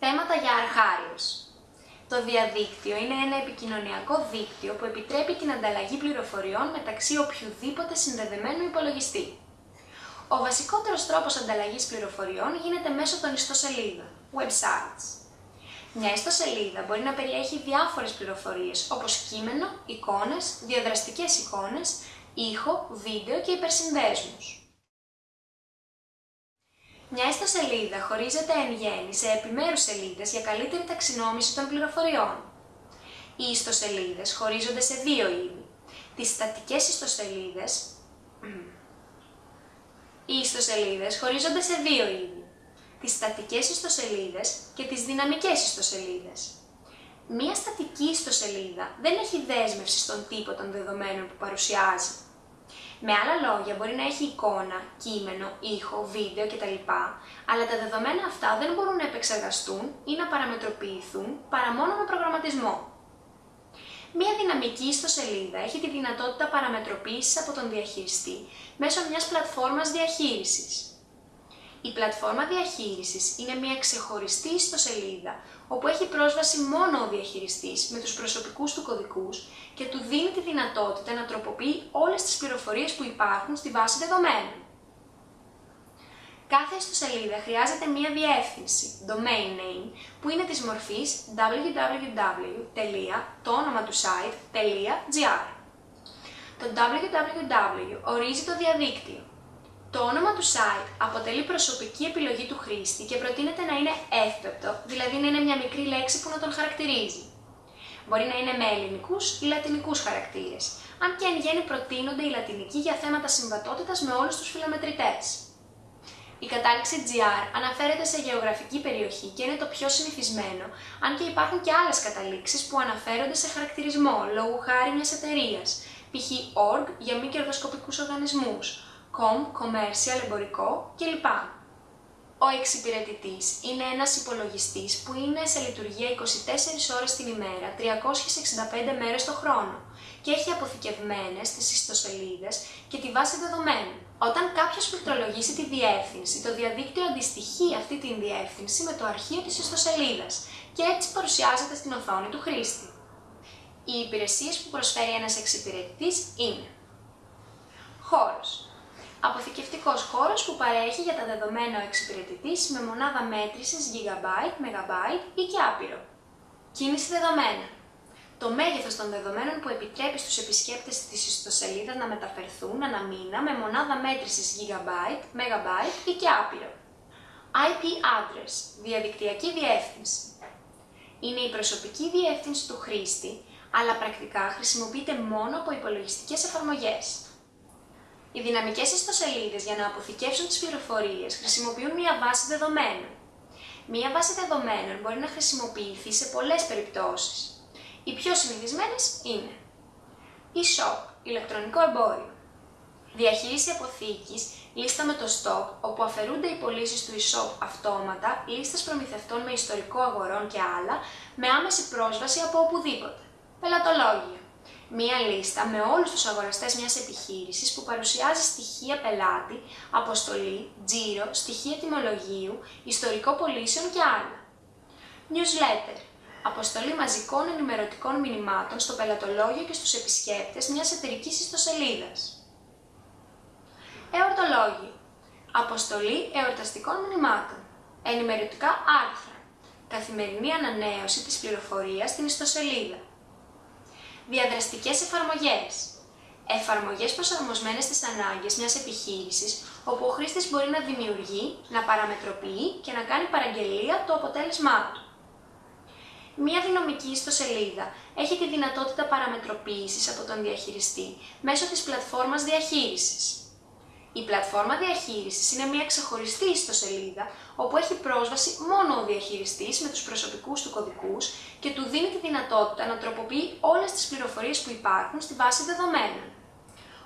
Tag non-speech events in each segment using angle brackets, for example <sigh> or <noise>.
Θέματα για αρχάριος. Το διαδίκτυο είναι ένα επικοινωνιακό δίκτυο που επιτρέπει την ανταλλαγή πληροφοριών μεταξύ οποιοδήποτε συνδεδεμένου υπολογιστή. Ο βασικότερος τρόπος ανταλλαγής πληροφοριών γίνεται μέσω των ιστοσελίδων, websites. Μια ιστοσελίδα μπορεί να περιέχει διάφορες πληροφορίες όπως κείμενο, εικόνες, διαδραστικές εικόνες, ήχο, βίντεο και υπερσυνδέσμους. Μια ιστοσελίδα χωρίζεται εν γέννη σε επιμέρους σελίδες για καλύτερη ταξινόμηση των πληροφοριών. Οι ιστοσελίδες χωρίζονται σε δύο είδη. Τις στατικές ιστοσελίδες... <clears throat> Οι ιστοσελίδες χωρίζονται σε δύο είδη. Τις στατικές ιστοσελίδες και τις δυναμικές ιστοσελίδες. Μία στατική ιστοσελίδα δεν έχει δέσμευση στον τύπο των δεδομένων που παρουσιάζει. Με άλλα λόγια, μπορεί να έχει εικόνα, κείμενο, ήχο, βίντεο κτλ. Αλλά τα δεδομένα αυτά δεν μπορούν να επεξεργαστούν ή να παραμετροποιηθούν παρά μόνο με προγραμματισμό. Μία δυναμική ιστοσελίδα έχει τη δυνατότητα παραμετροποίησης από τον διαχειριστή μέσω μιας πλατφόρμας διαχείρισης. Η πλατφόρμα διαχείρισης είναι μια ξεχωριστή ιστοσελίδα όπου έχει πρόσβαση μόνο ο διαχειριστής με τους προσωπικούς του κωδικούς και του δίνει τη δυνατότητα να τροποποιεί όλες τις πληροφορίες που υπάρχουν στη βάση δεδομένων. Κάθε ιστοσελίδα χρειάζεται μία διεύθυνση, domain name, που είναι της μορφής www. το όνομα του site.gr. Το www ορίζει το διαδίκτυο, το όνομα του site αποτελεί προσωπική επιλογή του χρήστη και προτείνεται να είναι εύπεπτο, δηλαδή να είναι μια μικρή λέξη που να τον χαρακτηρίζει. Μπορεί να είναι με ελληνικούς ή λατινικούς χαρακτήρες, αν και εν γέννη προτείνονται οι λατινικοί για θέματα συμβατότητας με όλους τους φιλομετρητές. Η κατάληξη GR αναφέρεται σε γεωγραφική περιοχή και είναι το πιο συνηθισμένο, αν και υπάρχουν και άλλες καταλήξεις που αναφέρονται σε χαρακτηρισμό λόγου χάρη μιας εταιρείας, π.χ. org για μη κερδοσκοπικούς οργανισμούς, com, commercial, εμπορικό κλπ. Ο εξυπηρετητής είναι ένας υπολογιστής που είναι σε λειτουργία 24 ώρες την ημέρα, 365 μέρες το χρόνο και έχει αποθηκευμένες τις ιστοσελίδες και τη βάση δεδομένων. Όταν κάποιος πληκτρολογήσει τη διεύθυνση, το διαδίκτυο αντιστοιχεί αυτή την διεύθυνση με το αρχείο της ιστοσελίδας και έτσι παρουσιάζεται στην οθόνη του χρήστη. Οι υπηρεσίες που προσφέρει ένας εξυπηρετητής είναι Χώρος αποθηκευτικός χώρος που παρέχει για τα δεδομένα ο εξυπηρετητής με μονάδα μέτρησης GB, MB ή και άπειρο. Κίνηση δεδομένα. Το μέγεθος των δεδομένων που επιτρέπει στους επισκέπτες της ιστοσελίδας να μεταφερθούν ανά μήνα με μονάδα μέτρησης GB, MB ή και άπειρο. IP address, διαδικτυακή διεύθυνση. Είναι η προσωπική διεύθυνση του χρήστη, αλλά πρακτικά χρησιμοποιείται μόνο από υπολογιστικές εφαρμογές. Οι δυναμικές ιστοσελίδες για να αποθηκεύσουν τις πληροφορίες χρησιμοποιούν μία βάση δεδομένων. Μία βάση δεδομένων μπορεί να χρησιμοποιηθεί σε πολλές περιπτώσεις. Οι πιο συνηθισμένες είναι e-shop, ηλεκτρονικό εμπόριο, διαχείριση αποθήκης, λίστα με το stock, όπου αφαιρούνται οι πωλήσεις του e-shop αυτόματα, λίστες προμηθευτών με ιστορικό αγορών και άλλα, με άμεση πρόσβαση από οπουδήποτε. Πελατολόγια μία λίστα με όλους τους αγοραστές μιας επιχείρησης που παρουσιάζει στοιχεία πελάτη, αποστολή, τζίρο, στοιχεία τιμολογίου, ιστορικό πωλήσεων και άλλα. Newsletter Αποστολή μαζικών ενημερωτικών μηνυμάτων στο πελατολόγιο και στους επισκέπτες μιας εταιρικής ιστοσελίδας. Εορτολόγιο Αποστολή εορταστικών μηνυμάτων. Ενημερωτικά άρθρα. Καθημερινή ανανέωση της πληροφορίας στην ιστοσελίδα. Διαδραστικές εφαρμογές. Εφαρμογές προσαρμοσμένες στις ανάγκες μιας επιχείρησης, όπου ο χρήστης μπορεί να δημιουργεί, να παραμετροποιεί και να κάνει παραγγελία το αποτέλεσμά του. Μία δυναμική ιστοσελίδα έχει τη δυνατότητα παραμετροποίησης από τον διαχειριστή μέσω της πλατφόρμας διαχείρισης. Η πλατφόρμα διαχείρισης είναι μια ξεχωριστή ιστοσελίδα όπου έχει πρόσβαση μόνο ο διαχειριστής με τους προσωπικούς του κωδικούς και του δίνει τη δυνατότητα να τροποποιεί όλες τις πληροφορίες που υπάρχουν στη βάση δεδομένων.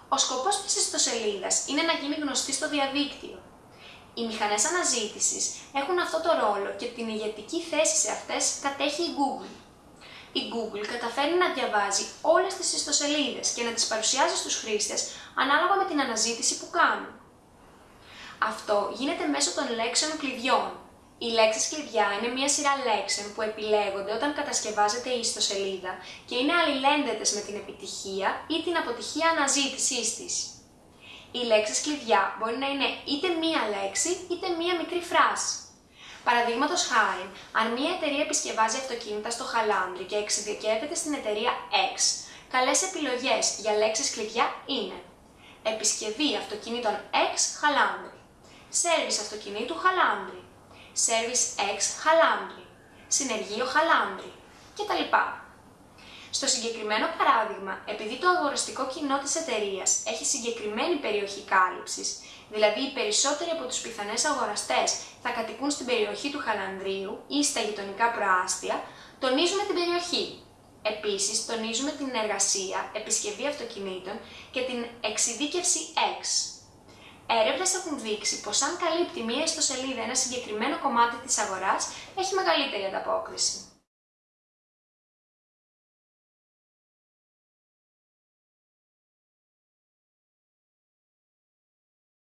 Ο σκοπός της ιστοσελίδας είναι να γίνει γνωστή στο διαδίκτυο. Οι μηχανές αναζήτησης έχουν αυτό το ρόλο και την ηγετική θέση σε αυτές κατέχει η Google η Google καταφέρει να διαβάζει όλες τις ιστοσελίδες και να τις παρουσιάζει στους χρήστες ανάλογα με την αναζήτηση που κάνουν. Αυτό γίνεται μέσω των λέξεων κλειδιών. Οι λέξεις κλειδιά είναι μια σειρά λέξεων που επιλέγονται όταν κατασκευάζεται η ιστοσελίδα και είναι αλληλένδετες με την επιτυχία ή την αποτυχία αναζήτησής της. Οι λέξεις κλειδιά μπορεί να είναι είτε μία λέξη είτε μία μικρή φράση. Παραδείγματος χάρη, αν μια εταιρεία επισκευάζει αυτοκίνητα στο Χαλάνδρι και εξειδικεύεται στην εταιρεία X, καλές επιλογές για λέξεις κλειδιά είναι Επισκευή αυτοκινήτων X Χαλάνδρι, Σέρβις αυτοκινήτου Χαλάνδρι, Service X Χαλάνδρι, Συνεργείο Χαλάνδρι κτλ. Στο συγκεκριμένο παράδειγμα, επειδή το αγοραστικό κοινό της εταιρείας έχει συγκεκριμένη περιοχή κάλυψης, δηλαδή οι περισσότεροι από τους πιθανές αγοραστές θα κατοικούν στην περιοχή του Χαλανδρίου ή στα γειτονικά προάστια, τονίζουμε την περιοχή. Επίσης, τονίζουμε την εργασία, επισκευή αυτοκινήτων και την εξειδίκευση X. Έρευνες έχουν δείξει πως αν καλύπτει μία ιστοσελίδα ένα συγκεκριμένο κομμάτι της αγοράς, έχει μεγαλύτερη ανταπόκριση.